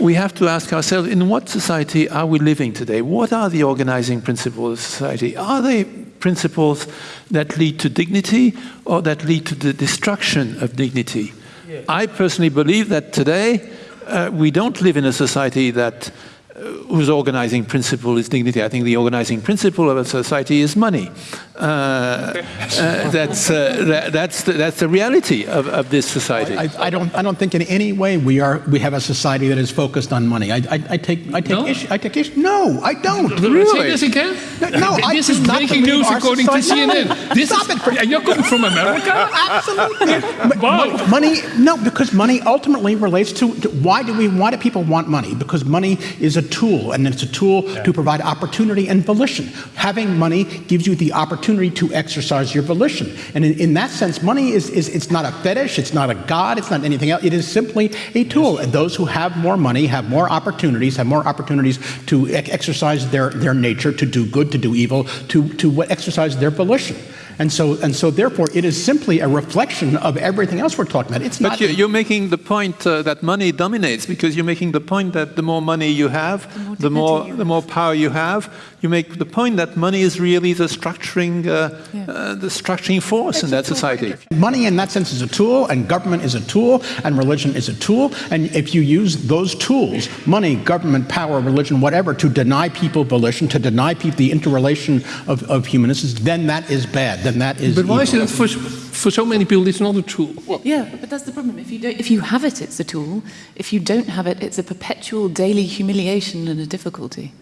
we have to ask ourselves, in what society are we living today? What are the organizing principles of society? Are they principles that lead to dignity or that lead to the destruction of dignity? Yeah. I personally believe that today uh, we don't live in a society that uh, whose organizing principle is dignity. I think the organizing principle of a society is money. Uh, uh, that's, uh, that, that's, the, that's the reality of, of this society. I, I, don't, I don't think in any way we, are, we have a society that is focused on money. I, I, I take, I take no? issue. I take issue. No, I don't. Really? Say this again? No, no I this is breaking news according society. to CNN. No, this Stop is, it. For, you're coming from America? Absolutely. wow. Money, no, because money ultimately relates to, to, why do we, why do people want money? Because money is a tool, and it's a tool yeah. to provide opportunity and volition. Having money gives you the opportunity to exercise your volition. And in, in that sense, money is, is it's not a fetish, it's not a god, it's not anything else. It is simply a tool. And those who have more money have more opportunities, have more opportunities to exercise their, their nature, to do good, to do evil, to, to exercise their volition. And so, and so therefore, it is simply a reflection of everything else we're talking about. It's but not. But you're making the point uh, that money dominates because you're making the point that the more money you have, the more, the more, the more power you have. You make the point that money is really the structuring, uh, yeah. uh, the structuring force it's in that society. Money, in that sense, is a tool, and government is a tool, and religion is a tool. And if you use those tools, money, government, power, religion, whatever, to deny people volition, to deny people the interrelation of, of humanists, then that is bad then that is. But why evil. is it for, for so many people it's not a tool? Well, yeah, but that's the problem. If you don't, if you have it, it's a tool. If you don't have it, it's a perpetual daily humiliation and a difficulty.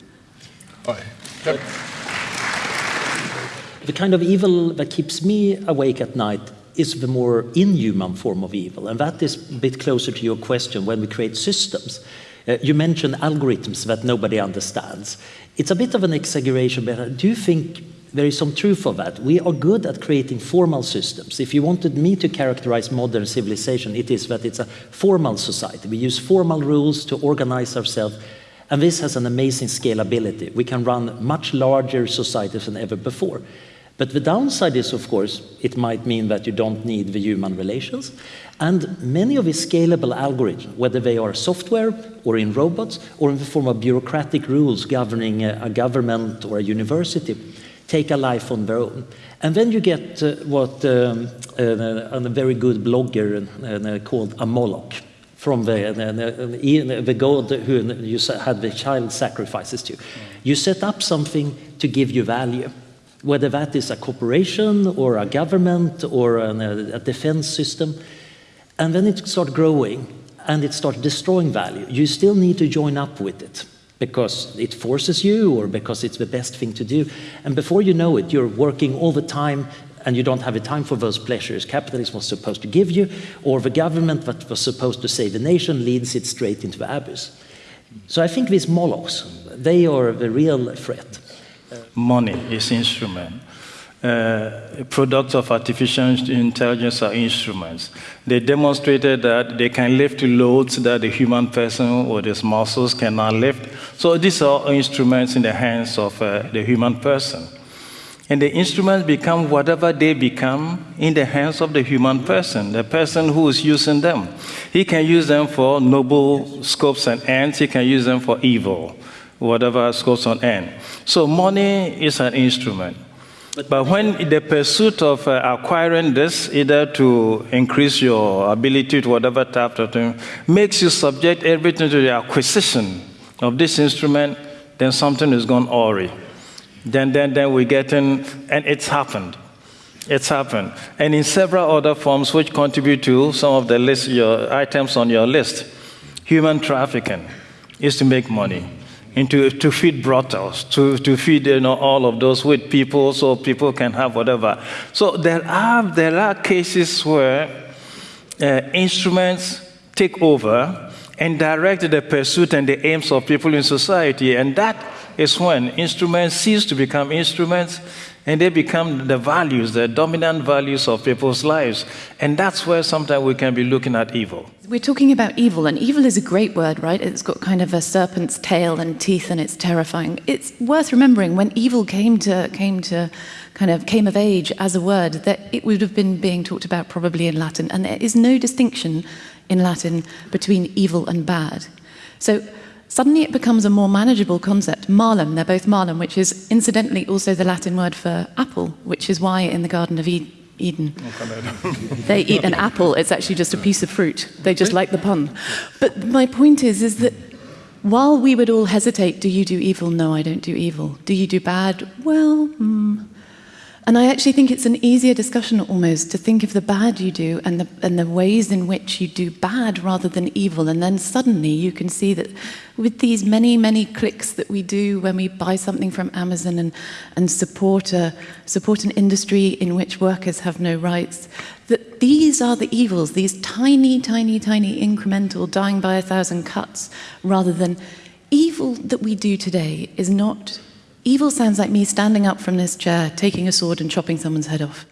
The kind of evil that keeps me awake at night is the more inhuman form of evil, and that is a bit closer to your question when we create systems. Uh, you mentioned algorithms that nobody understands. It's a bit of an exaggeration, but do you think there is some truth of that. We are good at creating formal systems. If you wanted me to characterize modern civilization, it is that it's a formal society. We use formal rules to organize ourselves, and this has an amazing scalability. We can run much larger societies than ever before. But the downside is, of course, it might mean that you don't need the human relations. And many of the scalable algorithms, whether they are software or in robots or in the form of bureaucratic rules governing a government or a university, take a life on their own. And then you get uh, what um, uh, a very good blogger uh, called a Moloch from the, the, the god who you had the child sacrifices to. You set up something to give you value, whether that is a corporation or a government or an, a defense system. And then it starts growing and it starts destroying value. You still need to join up with it because it forces you or because it's the best thing to do. And before you know it, you're working all the time and you don't have the time for those pleasures capitalism was supposed to give you, or the government that was supposed to save the nation leads it straight into the abyss. So I think these molochs, they are the real threat. Money is instrument uh, products of artificial intelligence are instruments. They demonstrated that they can lift loads that the human person or his muscles cannot lift. So these are instruments in the hands of uh, the human person. And the instruments become whatever they become in the hands of the human person, the person who is using them. He can use them for noble scopes and ends, he can use them for evil, whatever scopes and ends. So money is an instrument. But when the pursuit of uh, acquiring this, either to increase your ability to whatever type of thing, makes you subject everything to the acquisition of this instrument, then something is gone awry. Then, then, then we get in, and it's happened. It's happened. And in several other forms which contribute to some of the list, your items on your list. Human trafficking is to make money into to feed brothels, to, to feed you know, all of those with people so people can have whatever. So there are, there are cases where uh, instruments take over and direct the pursuit and the aims of people in society. And that is when instruments cease to become instruments and they become the values, the dominant values of people's lives. And that's where sometimes we can be looking at evil. We're talking about evil, and evil is a great word, right? It's got kind of a serpent's tail and teeth, and it's terrifying. It's worth remembering when evil came to, came to kind of came of age as a word, that it would have been being talked about probably in Latin, and there is no distinction in Latin between evil and bad. So suddenly it becomes a more manageable concept. Malum, they're both Malum, which is incidentally also the Latin word for apple, which is why in the Garden of Eden, Eden. they eat an apple. It's actually just a piece of fruit. They just like the pun. But my point is, is that while we would all hesitate, do you do evil? No, I don't do evil. Do you do bad? Well, hmm. And I actually think it's an easier discussion almost to think of the bad you do and the, and the ways in which you do bad rather than evil. And then suddenly you can see that with these many, many clicks that we do when we buy something from Amazon and, and support, a, support an industry in which workers have no rights, that these are the evils, these tiny, tiny, tiny incremental dying by a thousand cuts rather than evil that we do today is not Evil sounds like me standing up from this chair, taking a sword and chopping someone's head off.